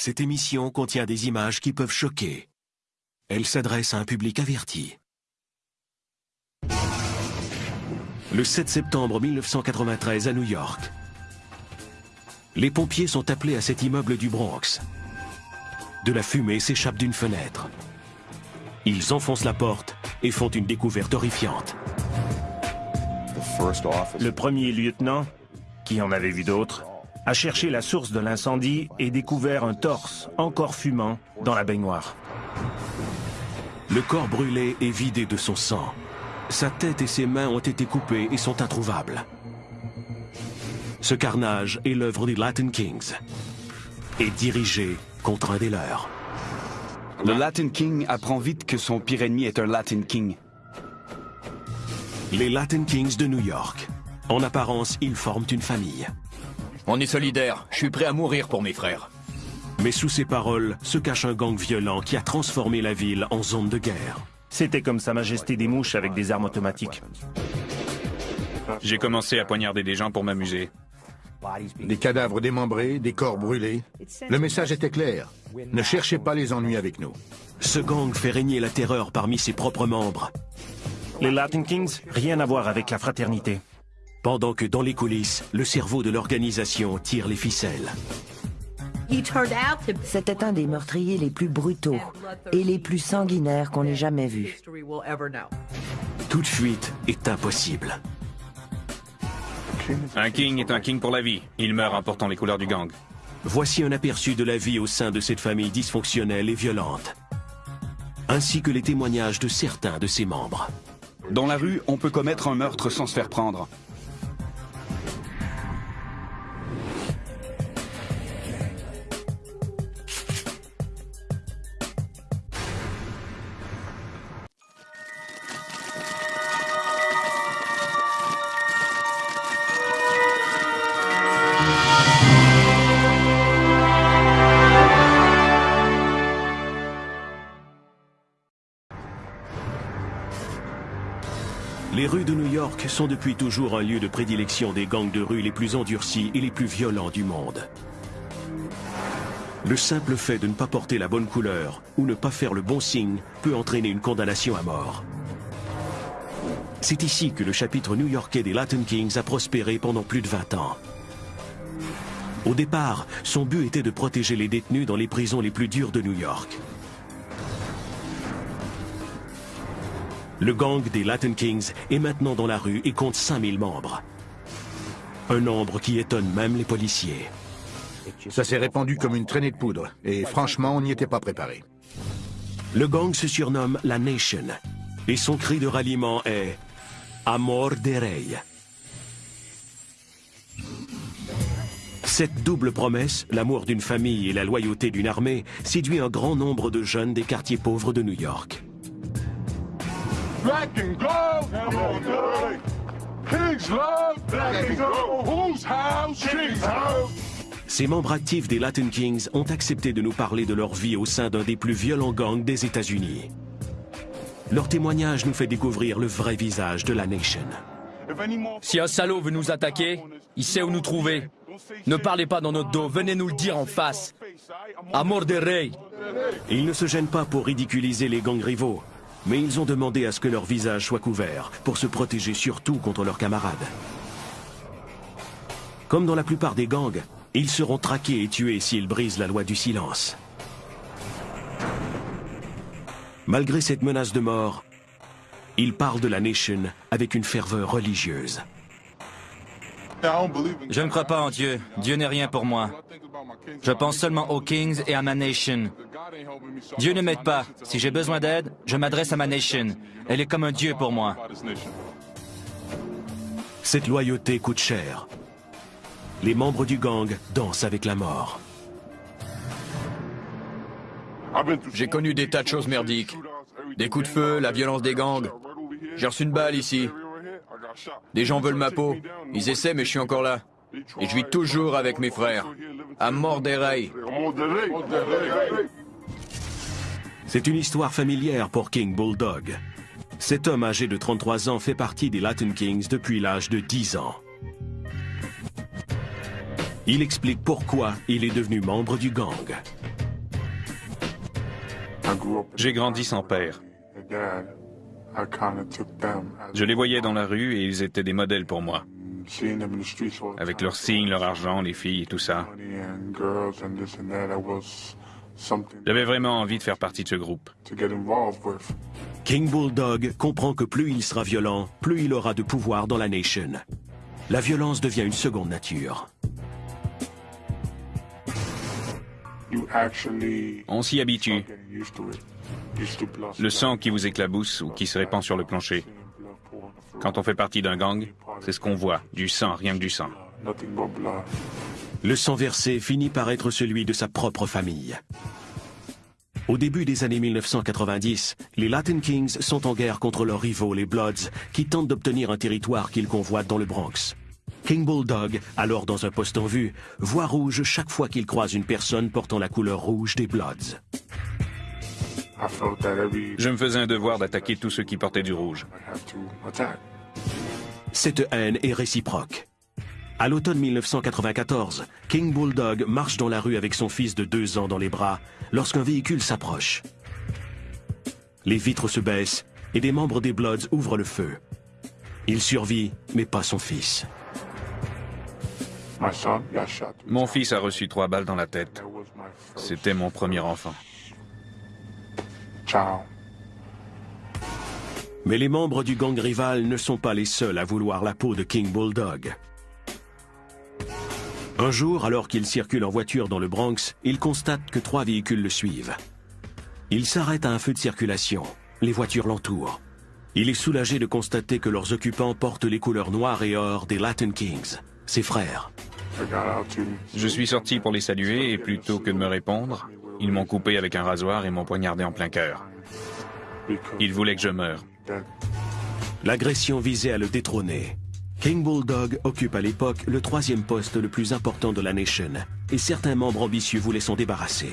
Cette émission contient des images qui peuvent choquer. Elle s'adresse à un public averti. Le 7 septembre 1993 à New York. Les pompiers sont appelés à cet immeuble du Bronx. De la fumée s'échappe d'une fenêtre. Ils enfoncent la porte et font une découverte horrifiante. Le premier lieutenant, qui en avait vu d'autres, a cherché la source de l'incendie et découvert un torse, encore fumant, dans la baignoire. Le corps brûlé est vidé de son sang. Sa tête et ses mains ont été coupées et sont introuvables. Ce carnage est l'œuvre des Latin Kings et dirigé contre un des leurs. Le Latin King apprend vite que son pire ennemi est un Latin King. Les Latin Kings de New York. En apparence, ils forment une famille. On est solidaires, je suis prêt à mourir pour mes frères. Mais sous ces paroles se cache un gang violent qui a transformé la ville en zone de guerre. C'était comme Sa Majesté des mouches avec des armes automatiques. J'ai commencé à poignarder des gens pour m'amuser. Des cadavres démembrés, des corps brûlés. Le message était clair. Ne cherchez pas les ennuis avec nous. Ce gang fait régner la terreur parmi ses propres membres. Les Latin Kings, rien à voir avec la fraternité. Pendant que dans les coulisses, le cerveau de l'organisation tire les ficelles. C'était un des meurtriers les plus brutaux et les plus sanguinaires qu'on ait jamais vus. Toute fuite est impossible. Un king est un king pour la vie. Il meurt en portant les couleurs du gang. Voici un aperçu de la vie au sein de cette famille dysfonctionnelle et violente, ainsi que les témoignages de certains de ses membres. Dans la rue, on peut commettre un meurtre sans se faire prendre. Sont depuis toujours un lieu de prédilection des gangs de rue les plus endurcis et les plus violents du monde. Le simple fait de ne pas porter la bonne couleur ou ne pas faire le bon signe peut entraîner une condamnation à mort. C'est ici que le chapitre new-yorkais des Latin Kings a prospéré pendant plus de 20 ans. Au départ, son but était de protéger les détenus dans les prisons les plus dures de New York. Le gang des Latin Kings est maintenant dans la rue et compte 5000 membres. Un nombre qui étonne même les policiers. Ça s'est répandu comme une traînée de poudre. Et franchement, on n'y était pas préparé. Le gang se surnomme la Nation. Et son cri de ralliement est Amor de Rey. Cette double promesse, l'amour d'une famille et la loyauté d'une armée, séduit un grand nombre de jeunes des quartiers pauvres de New York. Black and gold. Kings love black and gold. Whose house? King's house. Ces membres actifs des Latin Kings ont accepté de nous parler de leur vie au sein d'un des plus violents gangs des États-Unis. Leur témoignage nous fait découvrir le vrai visage de la Nation. Si un salaud veut nous attaquer, il sait où nous trouver. Ne parlez pas dans notre dos, venez nous le dire en face. Amor de Rey. Ils ne se gênent pas pour ridiculiser les gangs rivaux, mais ils ont demandé à ce que leur visage soit couvert pour se protéger surtout contre leurs camarades. Comme dans la plupart des gangs, ils seront traqués et tués s'ils brisent la loi du silence. Malgré cette menace de mort, ils parlent de la Nation avec une ferveur religieuse. Je ne crois pas en Dieu. Dieu n'est rien pour moi. Je pense seulement aux Kings et à ma nation. Dieu ne m'aide pas. Si j'ai besoin d'aide, je m'adresse à ma nation. Elle est comme un Dieu pour moi. Cette loyauté coûte cher. Les membres du gang dansent avec la mort. J'ai connu des tas de choses merdiques. Des coups de feu, la violence des gangs. J'ai reçu une balle ici. Des gens veulent ma peau. Ils essaient, mais je suis encore là. Et je vis toujours avec mes frères. À mort des rails. C'est une histoire familière pour King Bulldog. Cet homme âgé de 33 ans fait partie des Latin Kings depuis l'âge de 10 ans. Il explique pourquoi il est devenu membre du gang. J'ai grandi sans père. Je les voyais dans la rue et ils étaient des modèles pour moi. Avec leurs signes, leur argent, les filles et tout ça. J'avais vraiment envie de faire partie de ce groupe. King Bulldog comprend que plus il sera violent, plus il aura de pouvoir dans la nation. La violence devient une seconde nature. On s'y habitue. Le sang qui vous éclabousse ou qui se répand sur le plancher. Quand on fait partie d'un gang, c'est ce qu'on voit, du sang, rien que du sang. Le sang versé finit par être celui de sa propre famille. Au début des années 1990, les Latin Kings sont en guerre contre leurs rivaux, les Bloods, qui tentent d'obtenir un territoire qu'ils convoitent dans le Bronx. King Bulldog, alors dans un poste en vue, voit rouge chaque fois qu'il croise une personne portant la couleur rouge des Bloods. Je me faisais un devoir d'attaquer tous ceux qui portaient du rouge. Cette haine est réciproque. À l'automne 1994, King Bulldog marche dans la rue avec son fils de deux ans dans les bras lorsqu'un véhicule s'approche. Les vitres se baissent et des membres des Bloods ouvrent le feu. Il survit, mais pas son fils. Mon fils a reçu trois balles dans la tête. C'était mon premier enfant. Mais les membres du gang rival ne sont pas les seuls à vouloir la peau de King Bulldog. Un jour, alors qu'il circule en voiture dans le Bronx, il constate que trois véhicules le suivent. Il s'arrête à un feu de circulation. Les voitures l'entourent. Il est soulagé de constater que leurs occupants portent les couleurs noires et or des Latin Kings, ses frères. Je suis sorti pour les saluer et plutôt que de me répondre, ils m'ont coupé avec un rasoir et m'ont poignardé en plein cœur. Ils voulaient que je meure. L'agression visait à le détrôner. King Bulldog occupe à l'époque le troisième poste le plus important de la nation, et certains membres ambitieux voulaient s'en débarrasser.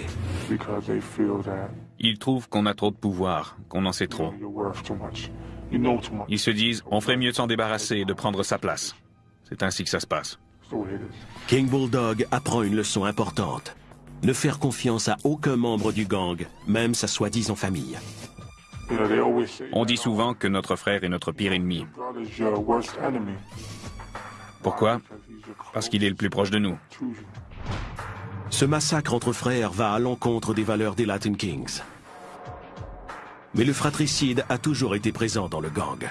Ils trouvent qu'on a trop de pouvoir, qu'on en sait trop. Ils se disent, on ferait mieux de s'en débarrasser et de prendre sa place. C'est ainsi que ça se passe. King Bulldog apprend une leçon importante. Ne faire confiance à aucun membre du gang, même sa soi-disant famille. On dit souvent que notre frère est notre pire ennemi. Pourquoi? Parce qu'il est le plus proche de nous. Ce massacre entre frères va à l'encontre des valeurs des Latin Kings. Mais le fratricide a toujours été présent dans le gang.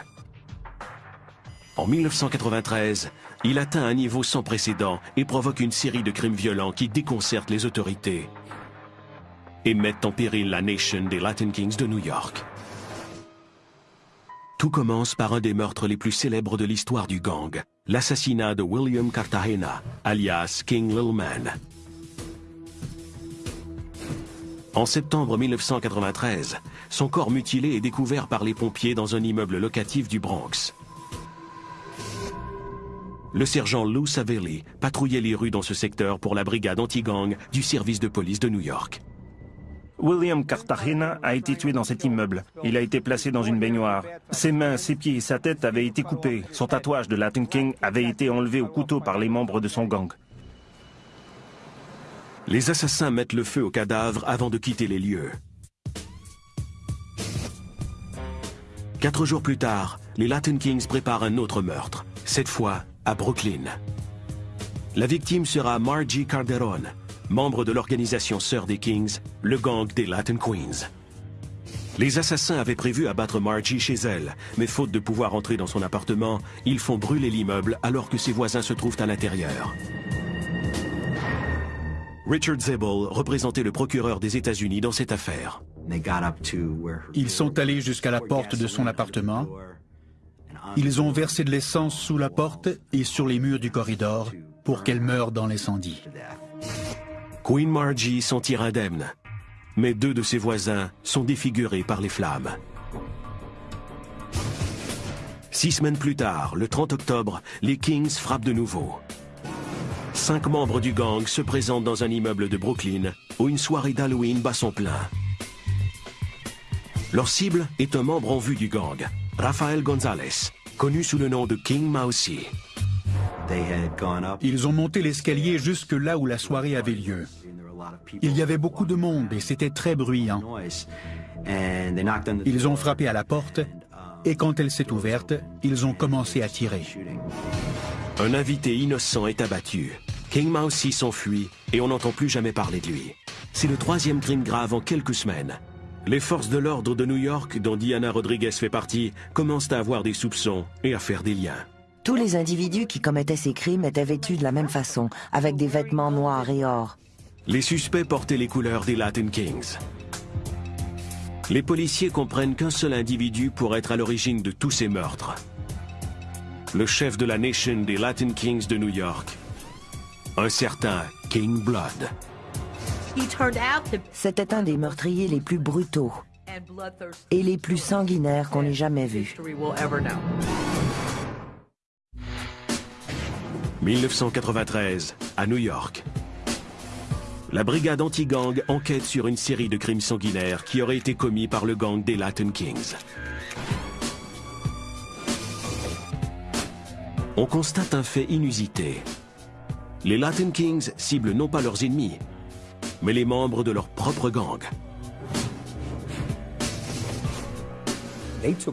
En 1993, il atteint un niveau sans précédent et provoque une série de crimes violents qui déconcertent les autorités et mettent en péril la nation des Latin Kings de New York. Tout commence par un des meurtres les plus célèbres de l'histoire du gang, l'assassinat de William Cartagena, alias King Lil Man. En septembre 1993, son corps mutilé est découvert par les pompiers dans un immeuble locatif du Bronx. Le sergent Lou Savelli patrouillait les rues dans ce secteur pour la brigade anti-gang du service de police de New York. William Cartagena a été tué dans cet immeuble. Il a été placé dans une baignoire. Ses mains, ses pieds et sa tête avaient été coupés. Son tatouage de Latin King avait été enlevé au couteau par les membres de son gang. Les assassins mettent le feu au cadavre avant de quitter les lieux. Quatre jours plus tard, les Latin Kings préparent un autre meurtre, cette fois à Brooklyn. La victime sera Margie Calderon, membre de l'organisation Sœur des Kings, le gang des Latin Queens. Les assassins avaient prévu abattre Margie chez elle, mais faute de pouvoir entrer dans son appartement, ils font brûler l'immeuble alors que ses voisins se trouvent à l'intérieur. Richard Zebel représentait le procureur des États-Unis dans cette affaire. Ils sont allés jusqu'à la porte de son appartement. Ils ont versé de l'essence sous la porte et sur les murs du corridor pour qu'elle meure dans l'incendie. Queen Margie s'en tire indemne, mais deux de ses voisins sont défigurés par les flammes. Six semaines plus tard, le 30 octobre, les Kings frappent de nouveau. Cinq membres du gang se présentent dans un immeuble de Brooklyn où une soirée d'Halloween bat son plein. Leur cible est un membre en vue du gang, Rafael Gonzalez, connu sous le nom de King Mousy. Ils ont monté l'escalier jusque là où la soirée avait lieu. Il y avait beaucoup de monde et c'était très bruyant. Ils ont frappé à la porte et quand elle s'est ouverte, ils ont commencé à tirer. Un invité innocent est abattu. King Mousy s'enfuit et on n'entend plus jamais parler de lui. C'est le troisième crime grave en quelques semaines. Les forces de l'ordre de New York, dont Diana Rodriguez fait partie, commencent à avoir des soupçons et à faire des liens. Tous les individus qui commettaient ces crimes étaient vêtus de la même façon, avec des vêtements noirs et or. Les suspects portaient les couleurs des Latin Kings. Les policiers comprennent qu'un seul individu pourrait être à l'origine de tous ces meurtres. Le chef de la Nation des Latin Kings de New York, un certain King Blood. C'était un des meurtriers les plus brutaux et les plus sanguinaires qu'on ait jamais vus. 1993, à New York. La brigade anti-gang enquête sur une série de crimes sanguinaires qui auraient été commis par le gang des Latin Kings. On constate un fait inusité. Les Latin Kings ciblent non pas leurs ennemis, mais les membres de leur propre gang.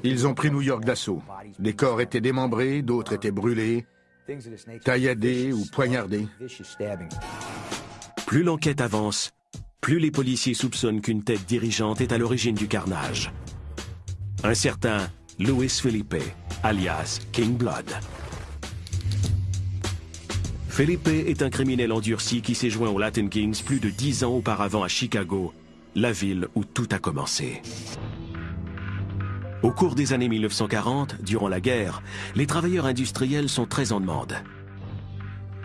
Ils ont pris New York d'assaut. Des corps étaient démembrés, d'autres étaient brûlés, tailladés ou poignardés. Plus l'enquête avance, plus les policiers soupçonnent qu'une tête dirigeante est à l'origine du carnage. Un certain Louis Felipe, alias King Blood. Felipe est un criminel endurci qui s'est joint aux Latin Kings plus de dix ans auparavant à Chicago, la ville où tout a commencé. Au cours des années 1940, durant la guerre, les travailleurs industriels sont très en demande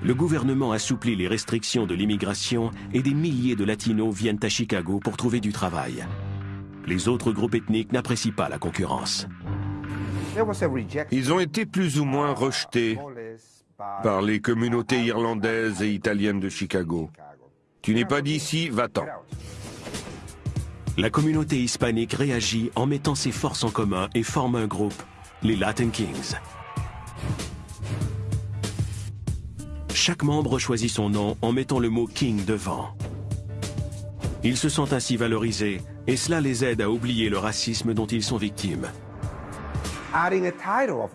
le gouvernement assouplit les restrictions de l'immigration et des milliers de latinos viennent à Chicago pour trouver du travail. Les autres groupes ethniques n'apprécient pas la concurrence. Ils ont été plus ou moins rejetés par les communautés irlandaises et italiennes de Chicago. Tu n'es pas d'ici, va-t'en. La communauté hispanique réagit en mettant ses forces en commun et forme un groupe, les Latin Kings. Chaque membre choisit son nom en mettant le mot King devant. Ils se sentent ainsi valorisés et cela les aide à oublier le racisme dont ils sont victimes.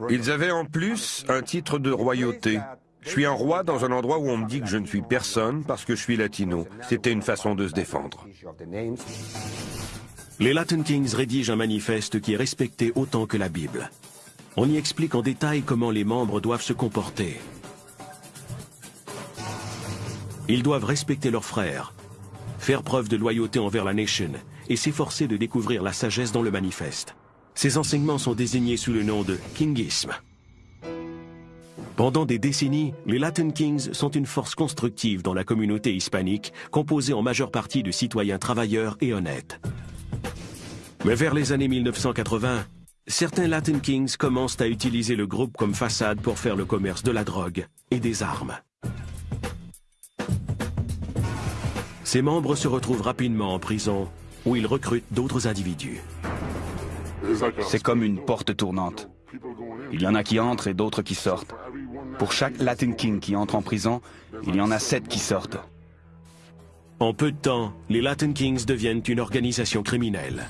Ils avaient en plus un titre de royauté. Je suis un roi dans un endroit où on me dit que je ne suis personne parce que je suis latino. C'était une façon de se défendre. Les Latin Kings rédigent un manifeste qui est respecté autant que la Bible. On y explique en détail comment les membres doivent se comporter. Ils doivent respecter leurs frères, faire preuve de loyauté envers la nation et s'efforcer de découvrir la sagesse dans le manifeste. Ces enseignements sont désignés sous le nom de kingisme. Pendant des décennies, les Latin Kings sont une force constructive dans la communauté hispanique, composée en majeure partie de citoyens travailleurs et honnêtes. Mais vers les années 1980, certains Latin Kings commencent à utiliser le groupe comme façade pour faire le commerce de la drogue et des armes. Ses membres se retrouvent rapidement en prison, où ils recrutent d'autres individus. C'est comme une porte tournante. Il y en a qui entrent et d'autres qui sortent. Pour chaque Latin King qui entre en prison, il y en a sept qui sortent. En peu de temps, les Latin Kings deviennent une organisation criminelle.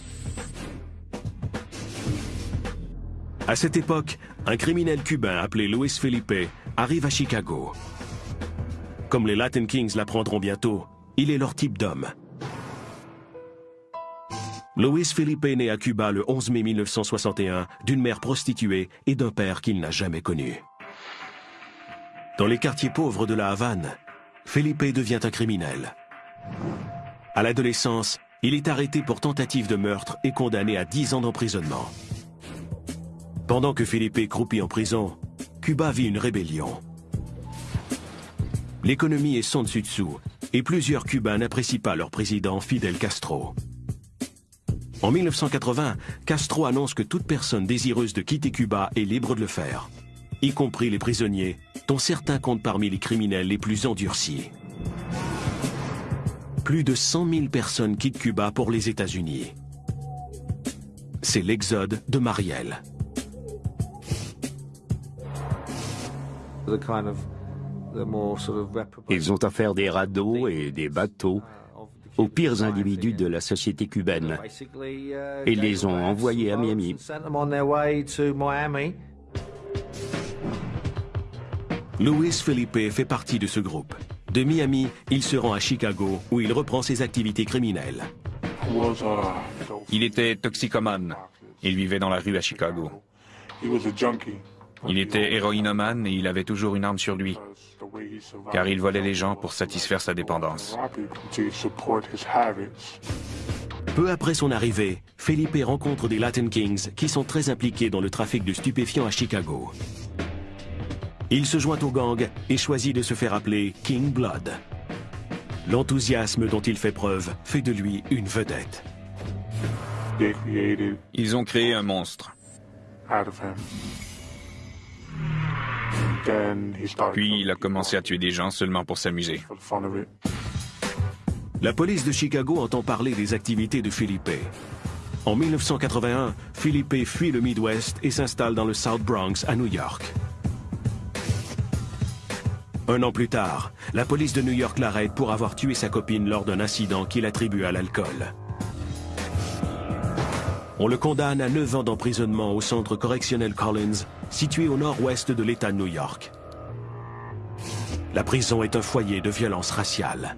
À cette époque, un criminel cubain appelé Luis Felipe arrive à Chicago. Comme les Latin Kings l'apprendront bientôt, il est leur type d'homme. Luis Felipe naît à Cuba le 11 mai 1961 d'une mère prostituée et d'un père qu'il n'a jamais connu. Dans les quartiers pauvres de la Havane, Felipe devient un criminel. À l'adolescence, il est arrêté pour tentative de meurtre et condamné à 10 ans d'emprisonnement. Pendant que Felipe croupit en prison, Cuba vit une rébellion. L'économie est sans dessus-dessous et plusieurs Cubains n'apprécient pas leur président Fidel Castro. En 1980, Castro annonce que toute personne désireuse de quitter Cuba est libre de le faire, y compris les prisonniers, dont certains comptent parmi les criminels les plus endurcis. Plus de 100 000 personnes quittent Cuba pour les États-Unis. C'est l'exode de Marielle. Ils ont à faire des radeaux et des bateaux aux pires individus de la société cubaine et les ont envoyés à Miami. Luis Felipe fait partie de ce groupe. De Miami, il se rend à Chicago où il reprend ses activités criminelles. Il était toxicomane. Il vivait dans la rue à Chicago. Il était héroïnomane et il avait toujours une arme sur lui, car il volait les gens pour satisfaire sa dépendance. Peu après son arrivée, Felipe rencontre des Latin Kings qui sont très impliqués dans le trafic de stupéfiants à Chicago. Il se joint au gang et choisit de se faire appeler King Blood. L'enthousiasme dont il fait preuve fait de lui une vedette. Ils ont créé un monstre. Puis il a commencé à tuer des gens seulement pour s'amuser. La police de Chicago entend parler des activités de Philippe. En 1981, Philippe fuit le Midwest et s'installe dans le South Bronx à New York. Un an plus tard, la police de New York l'arrête pour avoir tué sa copine lors d'un incident qu'il attribue à l'alcool. On le condamne à 9 ans d'emprisonnement au centre correctionnel Collins, situé au nord-ouest de l'État de New York. La prison est un foyer de violence raciale.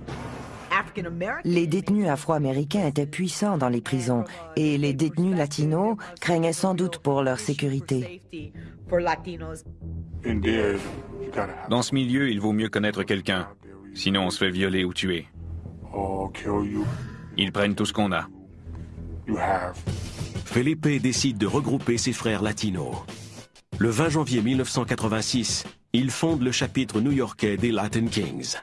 Les détenus afro-américains étaient puissants dans les prisons et les détenus latinos craignaient sans doute pour leur sécurité. Dans ce milieu, il vaut mieux connaître quelqu'un, sinon on se fait violer ou tuer. Ils prennent tout ce qu'on a. Felipe décide de regrouper ses frères latinos. Le 20 janvier 1986, il fonde le chapitre new-yorkais des Latin Kings.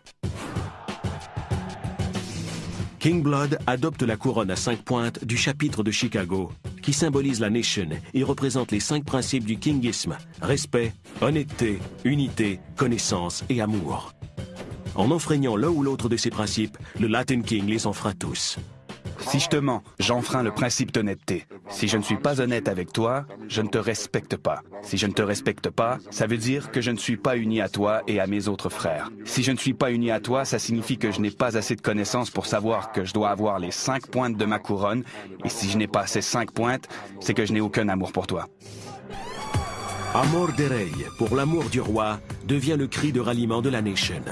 King Blood adopte la couronne à cinq pointes du chapitre de Chicago, qui symbolise la nation et représente les cinq principes du kingisme, respect, honnêteté, unité, connaissance et amour. En enfreignant l'un ou l'autre de ces principes, le Latin King les enfreint tous. Si je te mens, j'enfreins le principe d'honnêteté. Si je ne suis pas honnête avec toi, je ne te respecte pas. Si je ne te respecte pas, ça veut dire que je ne suis pas uni à toi et à mes autres frères. Si je ne suis pas uni à toi, ça signifie que je n'ai pas assez de connaissances pour savoir que je dois avoir les cinq pointes de ma couronne. Et si je n'ai pas ces cinq pointes, c'est que je n'ai aucun amour pour toi. Amor de pour l'amour du roi, devient le cri de ralliement de la nation.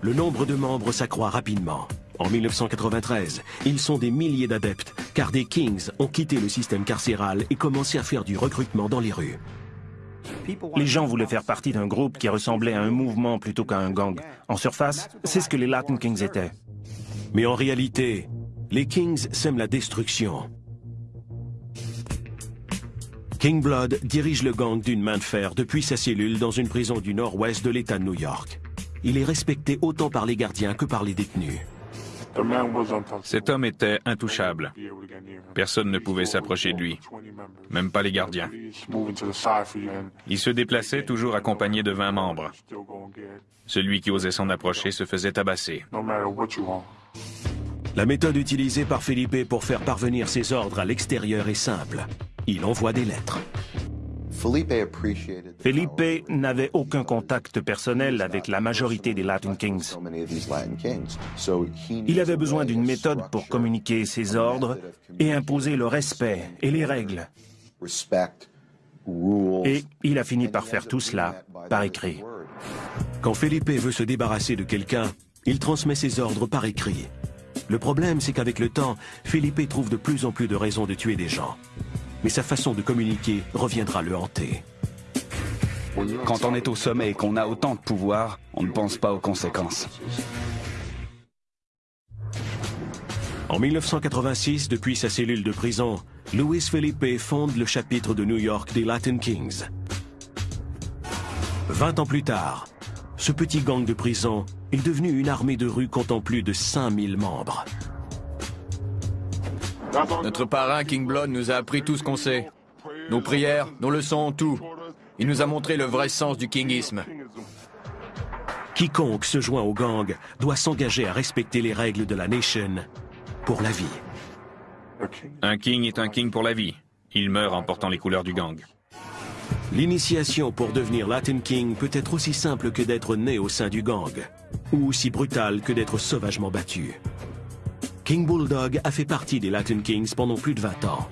Le nombre de membres s'accroît rapidement. En 1993, ils sont des milliers d'adeptes, car des Kings ont quitté le système carcéral et commencé à faire du recrutement dans les rues. Les gens voulaient faire partie d'un groupe qui ressemblait à un mouvement plutôt qu'à un gang. En surface, c'est ce que les Latin Kings étaient. Mais en réalité, les Kings sèment la destruction. King Blood dirige le gang d'une main de fer depuis sa cellule dans une prison du nord-ouest de l'État de New York. Il est respecté autant par les gardiens que par les détenus. Cet homme était intouchable. Personne ne pouvait s'approcher de lui, même pas les gardiens. Il se déplaçait toujours accompagné de 20 membres. Celui qui osait s'en approcher se faisait tabasser. La méthode utilisée par Felipe pour faire parvenir ses ordres à l'extérieur est simple. Il envoie des lettres. Felipe n'avait aucun contact personnel avec la majorité des Latin Kings. Il avait besoin d'une méthode pour communiquer ses ordres et imposer le respect et les règles. Et il a fini par faire tout cela par écrit. Quand Felipe veut se débarrasser de quelqu'un, il transmet ses ordres par écrit. Le problème, c'est qu'avec le temps, Felipe trouve de plus en plus de raisons de tuer des gens mais sa façon de communiquer reviendra le hanter. Quand on est au sommet et qu'on a autant de pouvoir, on ne pense pas aux conséquences. En 1986, depuis sa cellule de prison, Luis Felipe fonde le chapitre de New York des Latin Kings. Vingt ans plus tard, ce petit gang de prison est devenu une armée de rue comptant plus de 5000 membres. Notre parrain King Blood nous a appris tout ce qu'on sait. Nos prières, nos leçons, tout. Il nous a montré le vrai sens du kingisme. Quiconque se joint au gang doit s'engager à respecter les règles de la nation pour la vie. Un king est un king pour la vie. Il meurt en portant les couleurs du gang. L'initiation pour devenir Latin King peut être aussi simple que d'être né au sein du gang, ou aussi brutale que d'être sauvagement battu. King Bulldog a fait partie des Latin Kings pendant plus de 20 ans.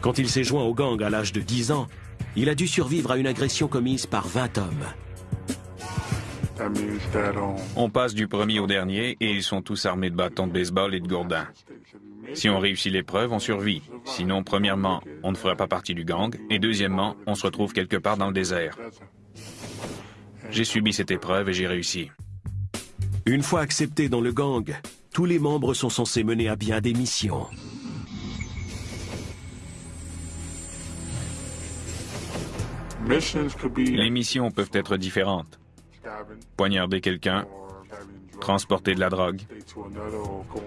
Quand il s'est joint au gang à l'âge de 10 ans, il a dû survivre à une agression commise par 20 hommes. On passe du premier au dernier et ils sont tous armés de bâtons de baseball et de gourdins. Si on réussit l'épreuve, on survit. Sinon, premièrement, on ne fera pas partie du gang et deuxièmement, on se retrouve quelque part dans le désert. J'ai subi cette épreuve et j'ai réussi. Une fois acceptés dans le gang, tous les membres sont censés mener à bien des missions. Les missions peuvent être différentes. Poignarder quelqu'un, transporter de la drogue,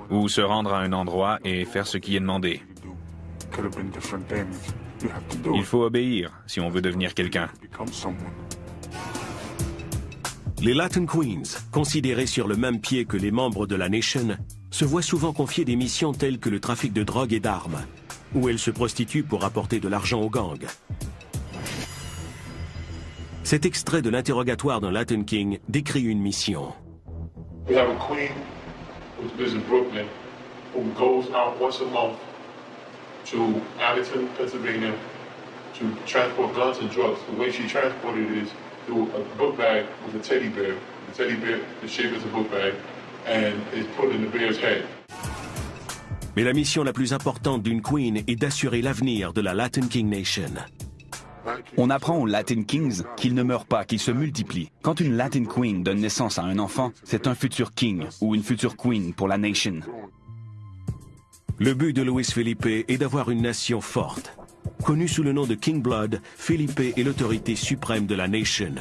ou se rendre à un endroit et faire ce qui est demandé. Il faut obéir si on veut devenir quelqu'un. Les Latin Queens, considérés sur le même pied que les membres de la Nation, se voient souvent confier des missions telles que le trafic de drogue et d'armes, où elles se prostituent pour apporter de l'argent aux gangs. Cet extrait de l'interrogatoire d'un Latin King décrit une mission. We have a queen lives in Brooklyn who goes out once a month to Pennsylvania to transport guns and drugs. The way she transported it a book bag with a teddy bear. The teddy bear is shaped as a book bag and is put in the bear's head. Mais la mission la plus importante d'une queen est d'assurer l'avenir de la Latin King Nation. On apprend aux Latin Kings qu'ils ne meurent pas, qu'ils se multiplient. Quand une Latin Queen donne naissance à un enfant, c'est un futur King ou une future Queen pour la nation. Le but de Luis Felipe est d'avoir une nation forte. Connu sous le nom de King Blood, Felipe est l'autorité suprême de la nation,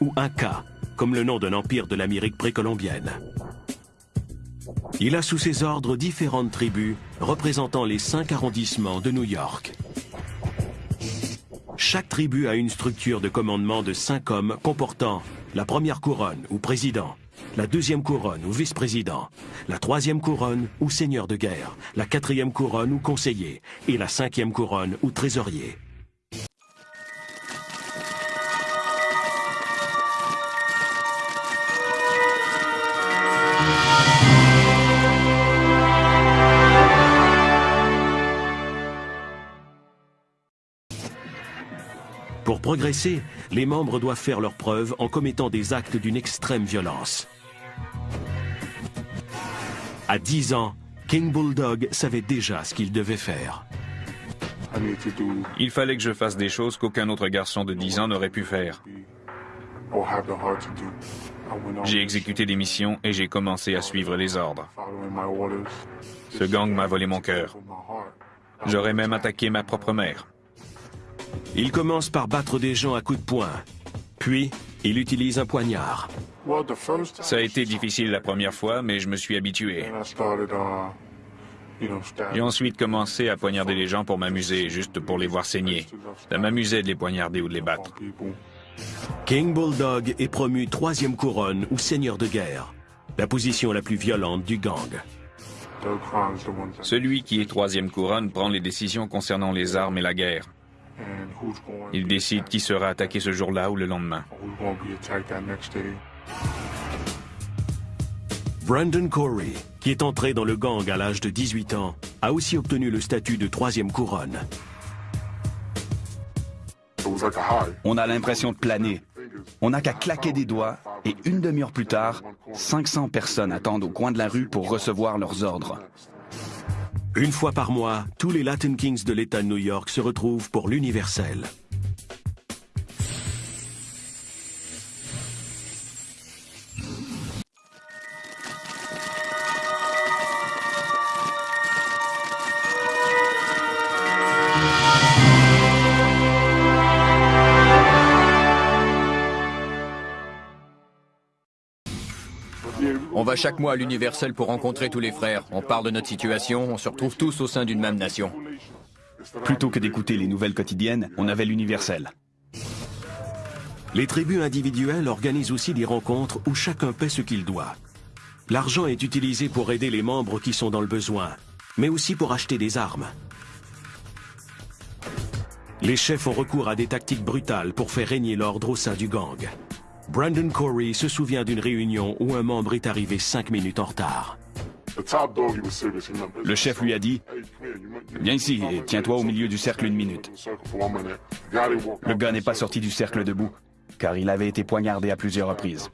ou Inca, comme le nom d'un empire de l'Amérique précolombienne. Il a sous ses ordres différentes tribus représentant les cinq arrondissements de New York. Chaque tribu a une structure de commandement de cinq hommes comportant la première couronne ou président, la deuxième couronne ou vice-président, la troisième couronne ou seigneur de guerre, la quatrième couronne ou conseiller. Et la cinquième couronne ou trésorier. Pour progresser, les membres doivent faire leurs preuves en commettant des actes d'une extrême violence. À 10 ans, King Bulldog savait déjà ce qu'il devait faire. Il fallait que je fasse des choses qu'aucun autre garçon de 10 ans n'aurait pu faire. J'ai exécuté des missions et j'ai commencé à suivre les ordres. Ce gang m'a volé mon cœur. J'aurais même attaqué ma propre mère. Il commence par battre des gens à coups de poing. Puis, il utilise un poignard. Ça a été difficile la première fois, mais je me suis habitué. J'ai ensuite commencé à poignarder les gens pour m'amuser, juste pour les voir saigner. Ça m'amusait de les poignarder ou de les battre. King Bulldog est promu troisième couronne ou seigneur de guerre, la position la plus violente du gang. Celui qui est troisième couronne prend les décisions concernant les armes et la guerre. Il décide qui sera attaqué ce jour-là ou le lendemain. Brandon Corey, qui est entré dans le gang à l'âge de 18 ans, a aussi obtenu le statut de troisième couronne. On a l'impression de planer. On n'a qu'à claquer des doigts et une demi-heure plus tard, 500 personnes attendent au coin de la rue pour recevoir leurs ordres. Une fois par mois, tous les Latin Kings de l'État de New York se retrouvent pour l'universel. Va chaque mois à l'Universel pour rencontrer tous les frères. On parle de notre situation, on se retrouve tous au sein d'une même nation. Plutôt que d'écouter les nouvelles quotidiennes, on avait l'universel. Les tribus individuelles organisent aussi des rencontres où chacun paie ce qu'il doit. L'argent est utilisé pour aider les membres qui sont dans le besoin, mais aussi pour acheter des armes. Les chefs ont recours à des tactiques brutales pour faire régner l'ordre au sein du gang. Brandon Corey se souvient d'une réunion où un membre est arrivé cinq minutes en retard. Le chef lui a dit Viens ici et tiens-toi au milieu du cercle une minute. Le gars n'est pas sorti du cercle debout, car il avait été poignardé à plusieurs reprises.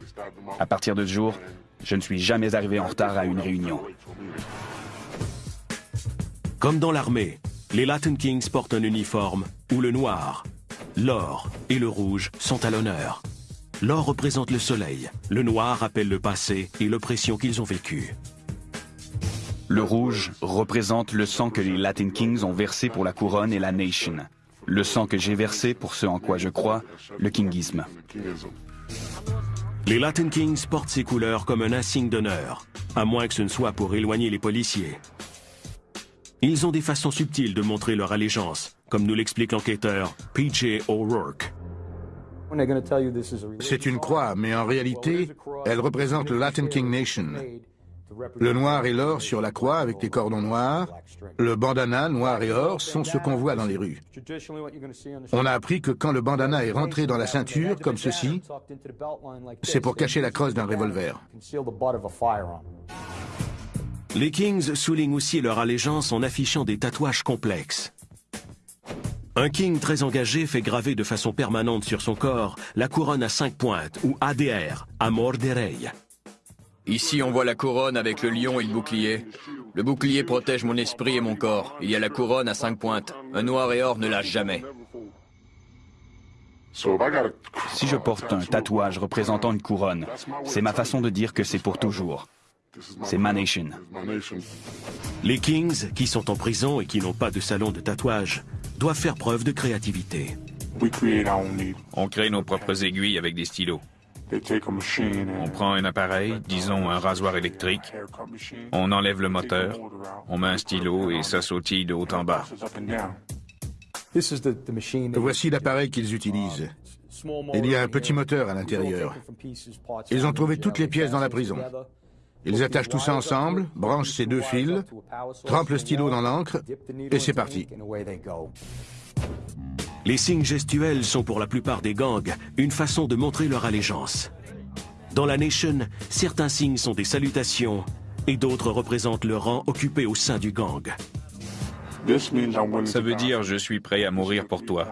À partir de ce jour, je ne suis jamais arrivé en retard à une réunion. Comme dans l'armée, les Latin Kings portent un uniforme où le noir, l'or et le rouge sont à l'honneur. L'or représente le soleil, le noir rappelle le passé et l'oppression qu'ils ont vécue. Le rouge représente le sang que les Latin Kings ont versé pour la couronne et la nation. Le sang que j'ai versé pour ce en quoi je crois, le kingisme. Les Latin Kings portent ces couleurs comme un insigne d'honneur, à moins que ce ne soit pour éloigner les policiers. Ils ont des façons subtiles de montrer leur allégeance, comme nous l'explique l'enquêteur PJ O'Rourke. C'est une croix, mais en réalité, elle représente le Latin King Nation. Le noir et l'or sur la croix avec des cordons noirs, le bandana noir et or sont ce qu'on voit dans les rues. On a appris que quand le bandana est rentré dans la ceinture, comme ceci, c'est pour cacher la crosse d'un revolver. Les Kings soulignent aussi leur allégeance en affichant des tatouages complexes. Un King très engagé fait graver de façon permanente sur son corps la couronne à cinq pointes, ou ADR, Amor de Rey. Ici, on voit la couronne avec le lion et le bouclier. Le bouclier protège mon esprit et mon corps. Il y a la couronne à cinq pointes. Un noir et or ne lâche jamais. Si je porte un tatouage représentant une couronne, c'est ma façon de dire que c'est pour toujours. C'est ma nation. Les Kings, qui sont en prison et qui n'ont pas de salon de tatouage, doivent faire preuve de créativité. On crée nos propres aiguilles avec des stylos. On prend un appareil, disons un rasoir électrique, on enlève le moteur, on met un stylo et ça sautille de haut en bas. Voici l'appareil qu'ils utilisent. Il y a un petit moteur à l'intérieur. Ils ont trouvé toutes les pièces dans la prison. Ils attachent tout ça ensemble, branchent ces deux fils, trempent le stylo dans l'encre, et c'est parti. Les signes gestuels sont pour la plupart des gangs une façon de montrer leur allégeance. Dans la Nation, certains signes sont des salutations et d'autres représentent le rang occupé au sein du gang. Ça veut dire je suis prêt à mourir pour toi.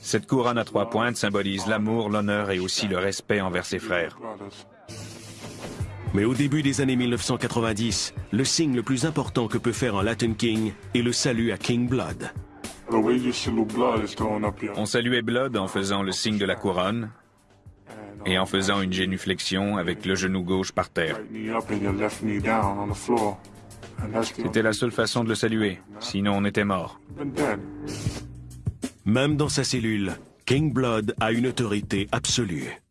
Cette couronne à trois pointes symbolise l'amour, l'honneur et aussi le respect envers ses frères. Mais au début des années 1990, le signe le plus important que peut faire un Latin King est le salut à King Blood. On saluait Blood en faisant le signe de la couronne et en faisant une génuflexion avec le genou gauche par terre. C'était la seule façon de le saluer, sinon on était mort. Même dans sa cellule, King Blood a une autorité absolue.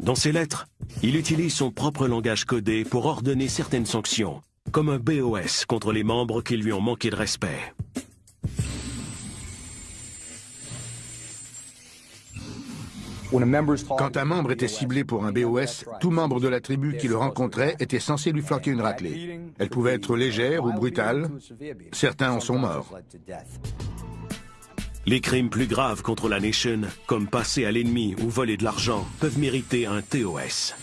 Dans ses lettres, il utilise son propre langage codé pour ordonner certaines sanctions, comme un BOS contre les membres qui lui ont manqué de respect. Quand un membre était ciblé pour un BOS, tout membre de la tribu qui le rencontrait était censé lui flanquer une raclée. Elle pouvait être légère ou brutale. Certains en sont morts. Les crimes plus graves contre la Nation, comme passer à l'ennemi ou voler de l'argent, peuvent mériter un TOS.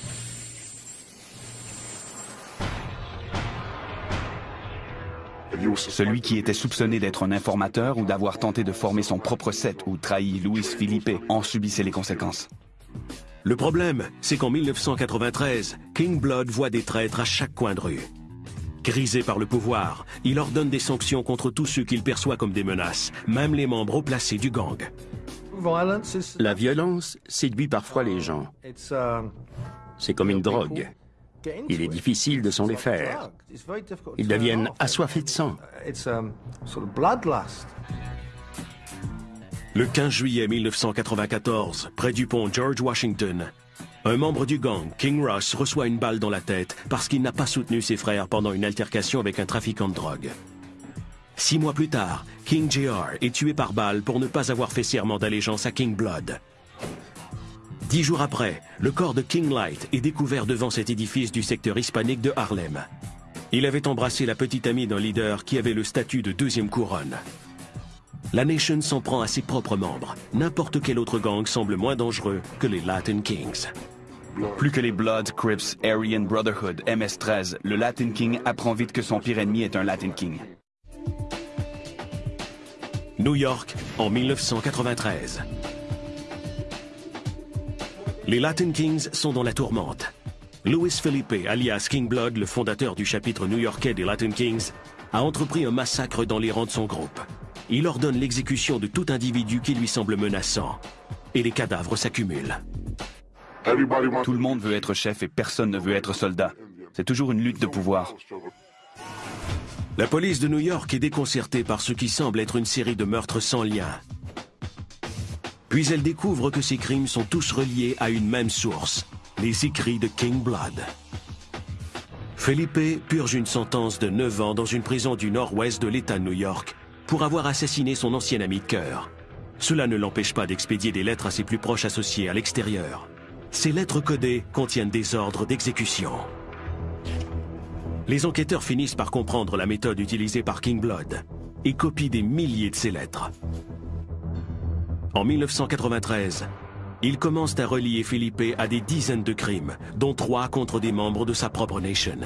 Celui qui était soupçonné d'être un informateur ou d'avoir tenté de former son propre set ou trahi Luis Felipe en subissait les conséquences. Le problème, c'est qu'en 1993, King Blood voit des traîtres à chaque coin de rue. Grisé par le pouvoir, il ordonne des sanctions contre tous ceux qu'il perçoit comme des menaces, même les membres haut placés du gang. La violence séduit parfois les gens. C'est comme une drogue. Il est difficile de s'en défaire. Ils deviennent assoiffés de sang. Le 15 juillet 1994, près du pont George Washington, un membre du gang, King Ross, reçoit une balle dans la tête parce qu'il n'a pas soutenu ses frères pendant une altercation avec un trafiquant de drogue. Six mois plus tard, King Jr. est tué par balle pour ne pas avoir fait serment d'allégeance à King Blood. Dix jours après, le corps de King Light est découvert devant cet édifice du secteur hispanique de Harlem. Il avait embrassé la petite amie d'un leader qui avait le statut de deuxième couronne. La Nation s'en prend à ses propres membres. N'importe quel autre gang semble moins dangereux que les Latin Kings. Plus que les Bloods, Crips, Aryan Brotherhood, MS-13, le Latin King apprend vite que son pire ennemi est un Latin King. New York, en 1993. Les Latin Kings sont dans la tourmente. Louis Felipe, alias King Blood, le fondateur du chapitre new-yorkais des Latin Kings, a entrepris un massacre dans les rangs de son groupe. Il ordonne l'exécution de tout individu qui lui semble menaçant. Et les cadavres s'accumulent. Tout le monde veut être chef et personne ne veut être soldat. C'est toujours une lutte de pouvoir. La police de New York est déconcertée par ce qui semble être une série de meurtres sans lien. Puis elle découvre que ces crimes sont tous reliés à une même source, les écrits de King Blood. Felipe purge une sentence de 9 ans dans une prison du nord-ouest de l'État de New York pour avoir assassiné son ancien ami de cœur. Cela ne l'empêche pas d'expédier des lettres à ses plus proches associés à l'extérieur. Ces lettres codées contiennent des ordres d'exécution. Les enquêteurs finissent par comprendre la méthode utilisée par King Blood et copient des milliers de ces lettres. En 1993, ils commencent à relier Philippe à des dizaines de crimes, dont trois contre des membres de sa propre nation.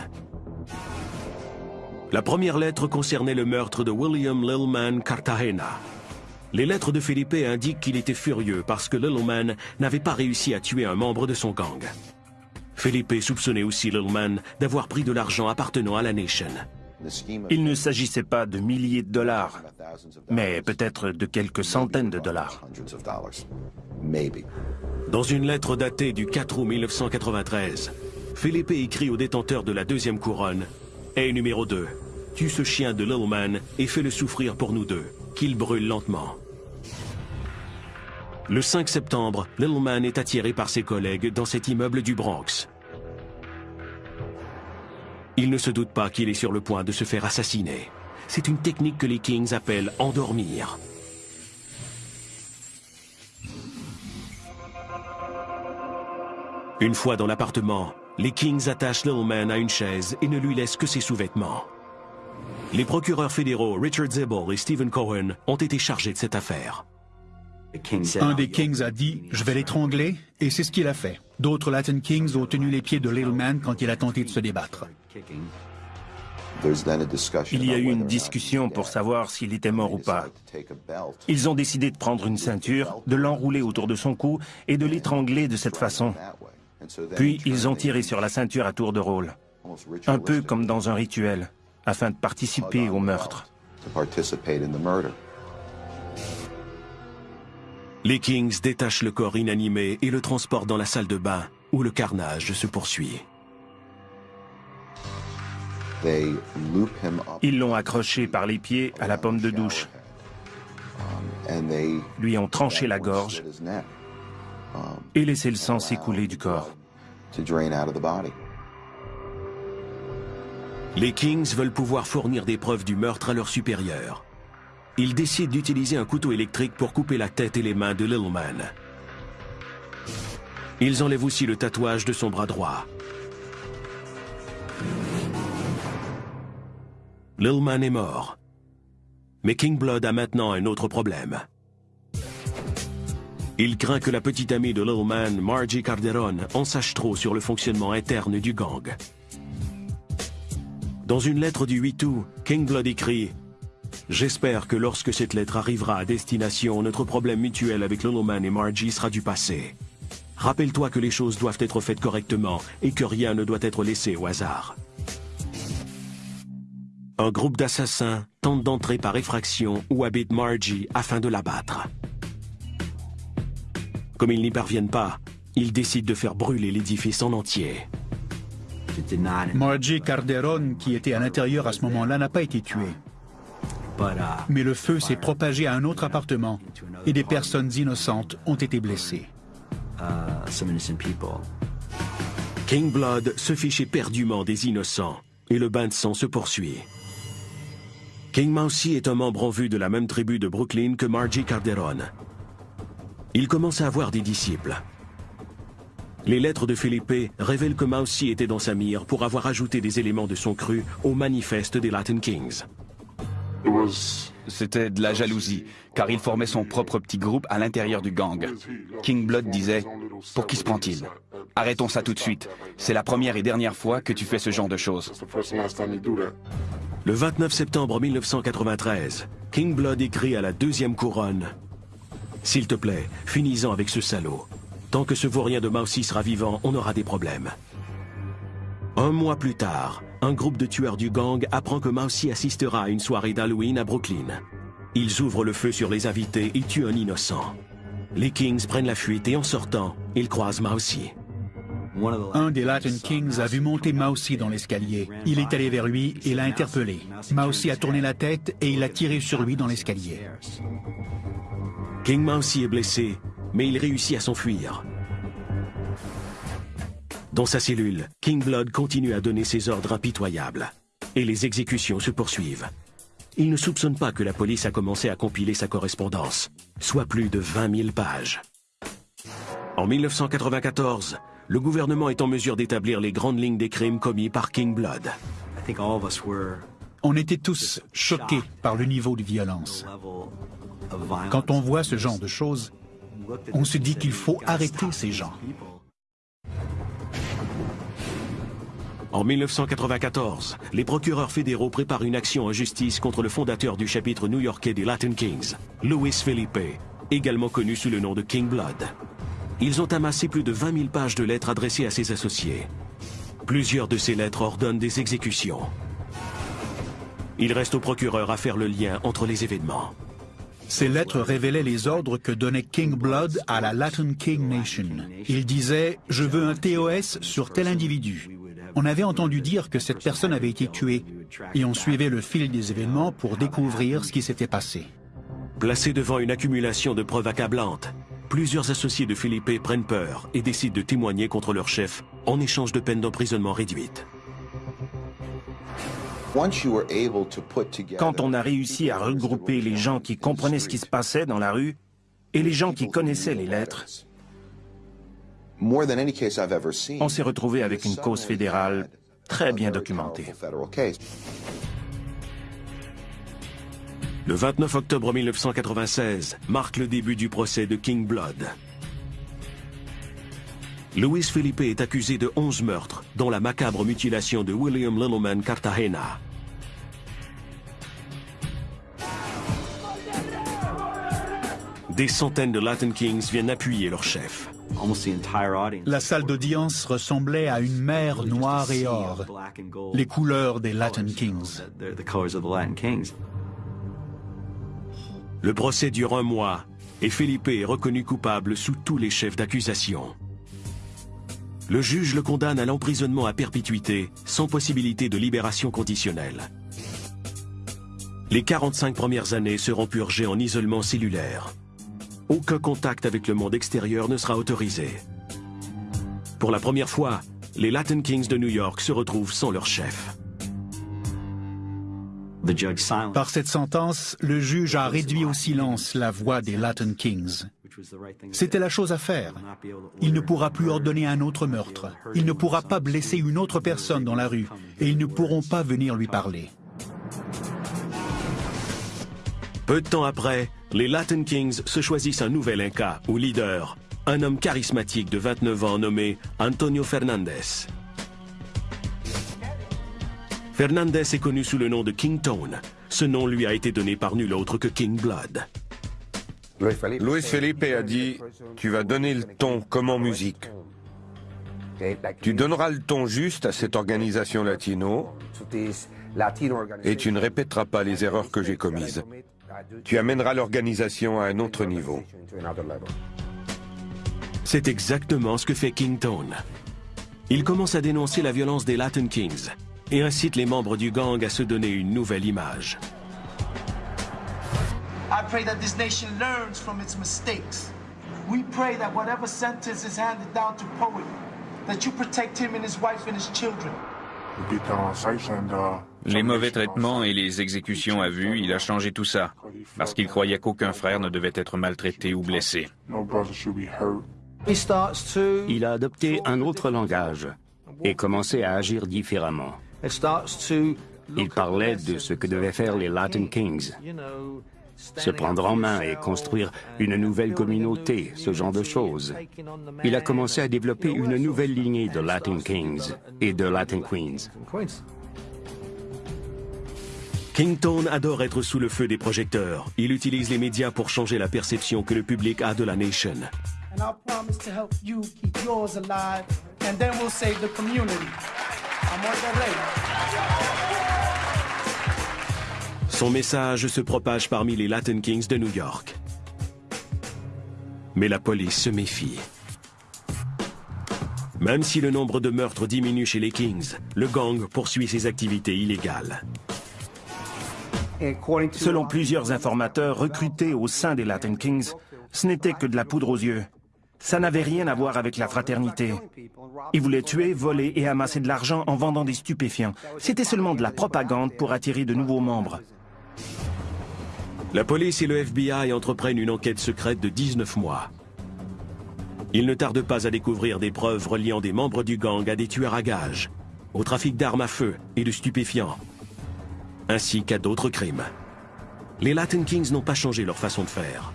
La première lettre concernait le meurtre de William Lillman Cartagena. Les lettres de Philippe indiquent qu'il était furieux parce que Lillman n'avait pas réussi à tuer un membre de son gang. Philippe soupçonnait aussi Lillman d'avoir pris de l'argent appartenant à la Nation. Il ne s'agissait pas de milliers de dollars, mais peut-être de quelques centaines de dollars. Dans une lettre datée du 4 août 1993, Philippe écrit au détenteur de la deuxième couronne et numéro 2, tue ce chien de Lillman et fais-le souffrir pour nous deux, qu'il brûle lentement. Le 5 septembre, Lillman est attiré par ses collègues dans cet immeuble du Bronx. Il ne se doute pas qu'il est sur le point de se faire assassiner. C'est une technique que les Kings appellent endormir. Une fois dans l'appartement, les Kings attachent Lillman à une chaise et ne lui laissent que ses sous-vêtements. Les procureurs fédéraux Richard Zebel et Stephen Cohen ont été chargés de cette affaire. Un des Kings a dit « je vais l'étrangler » et c'est ce qu'il a fait. D'autres Latin Kings ont tenu les pieds de Little Man quand il a tenté de se débattre. Il y a eu une discussion pour savoir s'il était mort ou pas. Ils ont décidé de prendre une ceinture, de l'enrouler autour de son cou et de l'étrangler de cette façon. Puis ils ont tiré sur la ceinture à tour de rôle, un peu comme dans un rituel, afin de participer au meurtre. Les Kings détachent le corps inanimé et le transportent dans la salle de bain, où le carnage se poursuit. Ils l'ont accroché par les pieds à la pomme de douche, lui ont tranché la gorge et laissé le sang s'écouler du corps. Les Kings veulent pouvoir fournir des preuves du meurtre à leurs supérieurs. Ils décident d'utiliser un couteau électrique pour couper la tête et les mains de Lillman. Ils enlèvent aussi le tatouage de son bras droit. Lillman est mort. Mais King Blood a maintenant un autre problème. Il craint que la petite amie de Lillman, Margie Carderon, en sache trop sur le fonctionnement interne du gang. Dans une lettre du 8 août, King Blood écrit J'espère que lorsque cette lettre arrivera à destination, notre problème mutuel avec Loloman et Margie sera du passé. Rappelle-toi que les choses doivent être faites correctement et que rien ne doit être laissé au hasard. Un groupe d'assassins tente d'entrer par effraction où habite Margie afin de l'abattre. Comme ils n'y parviennent pas, ils décident de faire brûler l'édifice en entier. Margie Carderon, qui était à l'intérieur à ce moment-là, n'a pas été tuée. Mais le feu s'est propagé à un autre appartement et des personnes innocentes ont été blessées. King Blood se fiche éperdument des innocents et le bain de sang se poursuit. King Mousy est un membre en vue de la même tribu de Brooklyn que Margie Carderon. Il commence à avoir des disciples. Les lettres de Philippe révèlent que Mousy était dans sa mire pour avoir ajouté des éléments de son cru au manifeste des Latin Kings. C'était de la jalousie, car il formait son propre petit groupe à l'intérieur du gang. King Blood disait « Pour qui se prend-il? Arrêtons ça tout de suite. C'est la première et dernière fois que tu fais ce genre de choses. Le 29 septembre 1993, King Blood écrit à la deuxième couronne S'il te plaît, finis-en avec ce salaud. Tant que ce vaurien de Maussi sera vivant, on aura des problèmes. Un mois plus tard, un groupe de tueurs du gang apprend que Maussi assistera à une soirée d'Halloween à Brooklyn. Ils ouvrent le feu sur les invités et tuent un innocent. Les Kings prennent la fuite et en sortant, ils croisent Maussi. Un des Latin Kings a vu monter Maussi dans l'escalier. Il est allé vers lui et l'a interpellé. Maussi a tourné la tête et il a tiré sur lui dans l'escalier. King Maussi est blessé, mais il réussit à s'enfuir. Dans sa cellule, King Blood continue à donner ses ordres impitoyables. Et les exécutions se poursuivent. Il ne soupçonne pas que la police a commencé à compiler sa correspondance, soit plus de 20 000 pages. En 1994, le gouvernement est en mesure d'établir les grandes lignes des crimes commis par King Blood. On était tous choqués par le niveau de violence. Quand on voit ce genre de choses, on se dit qu'il faut arrêter ces gens. En 1994, les procureurs fédéraux préparent une action en justice contre le fondateur du chapitre new-yorkais des Latin Kings, Louis Felipe, également connu sous le nom de King Blood. Ils ont amassé plus de 20 000 pages de lettres adressées à ses associés. Plusieurs de ces lettres ordonnent des exécutions. Il reste au procureur à faire le lien entre les événements. Ces lettres révélaient les ordres que donnait King Blood à la Latin King Nation. Il disait « Je veux un TOS sur tel individu ». On avait entendu dire que cette personne avait été tuée et on suivait le fil des événements pour découvrir ce qui s'était passé. Placé devant une accumulation de preuves accablantes, plusieurs associés de Philippe prennent peur et décident de témoigner contre leur chef en échange de peines d'emprisonnement réduites. Quand on a réussi à regrouper les gens qui comprenaient ce qui se passait dans la rue et les gens qui connaissaient les lettres, on s'est retrouvé avec une cause fédérale très bien documentée. Le 29 octobre 1996 marque le début du procès de King Blood. Luis Felipe est accusé de 11 meurtres, dont la macabre mutilation de William Littleman Cartagena. Des centaines de Latin Kings viennent appuyer leur chef. La salle d'audience ressemblait à une mer noire et or, les couleurs des Latin Kings. Le procès dure un mois et Felipe est reconnu coupable sous tous les chefs d'accusation. Le juge le condamne à l'emprisonnement à perpétuité sans possibilité de libération conditionnelle. Les 45 premières années seront purgées en isolement cellulaire. Aucun contact avec le monde extérieur ne sera autorisé. Pour la première fois, les Latin Kings de New York se retrouvent sans leur chef. Par cette sentence, le juge a réduit au silence la voix des Latin Kings. C'était la chose à faire. Il ne pourra plus ordonner un autre meurtre. Il ne pourra pas blesser une autre personne dans la rue. Et ils ne pourront pas venir lui parler. Peu de temps après, les Latin Kings se choisissent un nouvel Inca ou leader, un homme charismatique de 29 ans nommé Antonio Fernandez. Fernandez est connu sous le nom de King Tone. Ce nom lui a été donné par nul autre que King Blood. Luis Felipe a dit Tu vas donner le ton comme en musique. Tu donneras le ton juste à cette organisation latino et tu ne répéteras pas les erreurs que j'ai commises. Tu amèneras l'organisation à un autre niveau. C'est exactement ce que fait Kington. Il commence à dénoncer la violence des Latin Kings et incite les membres du gang à se donner une nouvelle image. I pray that this nation learns from its mistakes. We pray that whatever sentence is handed down to Poet, that you protect him and his wife and his children. Les mauvais traitements et les exécutions à vue, il a changé tout ça, parce qu'il croyait qu'aucun frère ne devait être maltraité ou blessé. Il a adopté un autre langage et commencé à agir différemment. Il parlait de ce que devaient faire les Latin Kings. se prendre en main et construire une nouvelle communauté, ce genre de choses. Il a commencé à développer une nouvelle lignée de Latin Kings et de Latin Queens. Kington adore être sous le feu des projecteurs. Il utilise les médias pour changer la perception que le public a de la nation. Son message se propage parmi les Latin Kings de New York. Mais la police se méfie. Même si le nombre de meurtres diminue chez les Kings, le gang poursuit ses activités illégales. Selon plusieurs informateurs recrutés au sein des Latin Kings, ce n'était que de la poudre aux yeux. Ça n'avait rien à voir avec la fraternité. Ils voulaient tuer, voler et amasser de l'argent en vendant des stupéfiants. C'était seulement de la propagande pour attirer de nouveaux membres. La police et le FBI entreprennent une enquête secrète de 19 mois. Ils ne tardent pas à découvrir des preuves reliant des membres du gang à des tueurs à gages, au trafic d'armes à feu et de stupéfiants, ainsi qu'à d'autres crimes. Les Latin Kings n'ont pas changé leur façon de faire.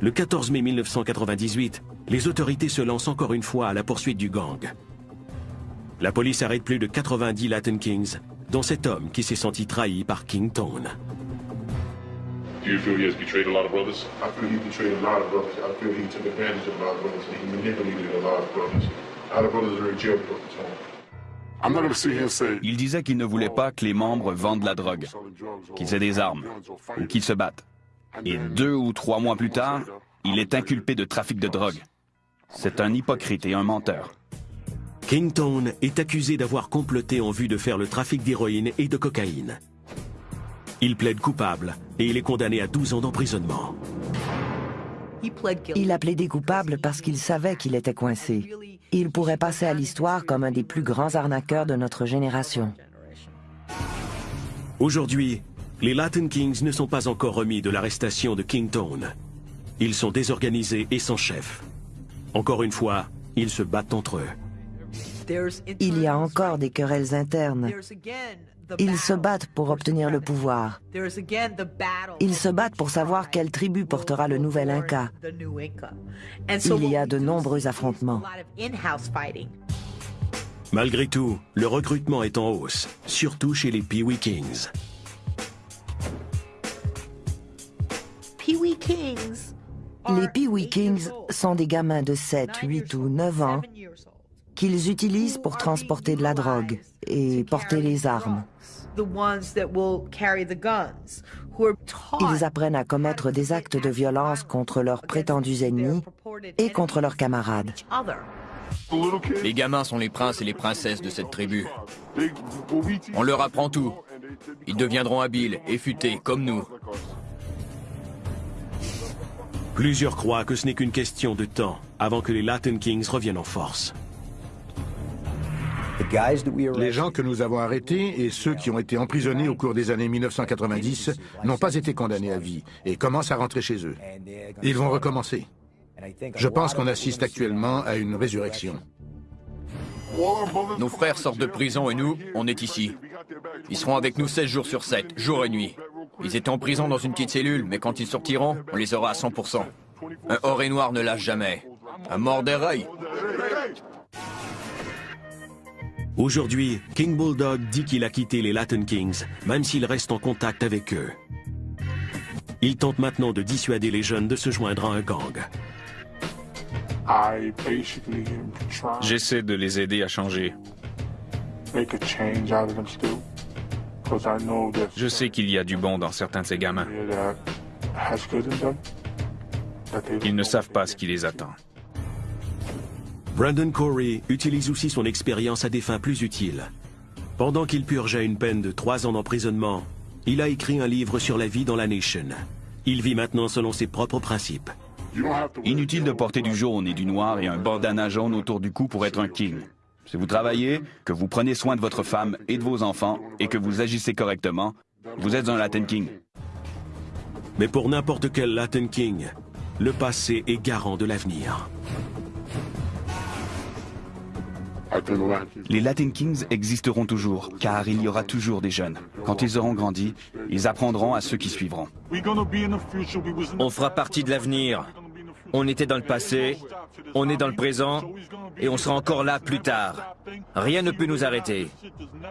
Le 14 mai 1998, les autorités se lancent encore une fois à la poursuite du gang. La police arrête plus de 90 Latin Kings, dont cet homme qui s'est senti trahi par King Tone. Do you feel he has betrayed a lot of brothers? I feel he betrayed a lot of brothers. I feel he took advantage of a lot of brothers. He manipulated a lot of brothers. A lot of brothers are in jail because of Tone. Il disait qu'il ne voulait pas que les membres vendent la drogue, qu'ils aient des armes ou qu'ils se battent. Et deux ou trois mois plus tard, il est inculpé de trafic de drogue. C'est un hypocrite et un menteur. Kington est accusé d'avoir comploté en vue de faire le trafic d'héroïne et de cocaïne. Il plaide coupable et il est condamné à 12 ans d'emprisonnement. Il a plaidé coupable parce qu'il savait qu'il était coincé. Il pourrait passer à l'histoire comme un des plus grands arnaqueurs de notre génération. Aujourd'hui, les Latin Kings ne sont pas encore remis de l'arrestation de Kington. Ils sont désorganisés et sans chef. Encore une fois, ils se battent entre eux. Il y a encore des querelles internes. Ils se battent pour obtenir le pouvoir. Ils se battent pour savoir quelle tribu portera le nouvel Inca. Il y a de nombreux affrontements. Malgré tout, le recrutement est en hausse, surtout chez les Peewee Kings. Les Peewee Kings sont des gamins de 7, 8 ou 9 ans qu'ils utilisent pour transporter de la drogue et porter les armes. Ils apprennent à commettre des actes de violence contre leurs prétendus ennemis et contre leurs camarades. Les gamins sont les princes et les princesses de cette tribu. On leur apprend tout. Ils deviendront habiles et futés comme nous. Plusieurs croient que ce n'est qu'une question de temps avant que les Latin Kings reviennent en force. Les gens que nous avons arrêtés et ceux qui ont été emprisonnés au cours des années 1990 n'ont pas été condamnés à vie et commencent à rentrer chez eux. Ils vont recommencer. Je pense qu'on assiste actuellement à une résurrection. Nos frères sortent de prison et nous, on est ici. Ils seront avec nous 16 jours sur 7, jour et nuit. Ils étaient en prison dans une petite cellule, mais quand ils sortiront, on les aura à 100%. Un or et noir ne lâche jamais. Un mort des Aujourd'hui, King Bulldog dit qu'il a quitté les Latin Kings, même s'il reste en contact avec eux. Il tente maintenant de dissuader les jeunes de se joindre à un gang. J'essaie de les aider à changer. Je sais qu'il y a du bon dans certains de ces gamins. Ils ne savent pas ce qui les attend. Brandon Corey utilise aussi son expérience à des fins plus utiles. Pendant qu'il purgeait une peine de trois ans d'emprisonnement, il a écrit un livre sur la vie dans la Nation. Il vit maintenant selon ses propres principes. Inutile de porter du jaune et du noir et un bandana jaune autour du cou pour être un king. Si vous travaillez, que vous prenez soin de votre femme et de vos enfants et que vous agissez correctement, vous êtes un Latin King. Mais pour n'importe quel Latin King, le passé est garant de l'avenir. Les Latin Kings existeront toujours, car il y aura toujours des jeunes. Quand ils auront grandi, ils apprendront à ceux qui suivront. On fera partie de l'avenir. On était dans le passé, on est dans le présent, et on sera encore là plus tard. Rien ne peut nous arrêter.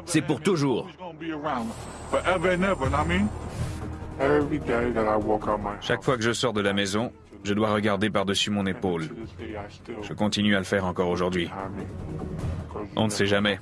C'est pour toujours. Chaque fois que je sors de la maison, je dois regarder par-dessus mon épaule. Je continue à le faire encore aujourd'hui. On ne sait jamais.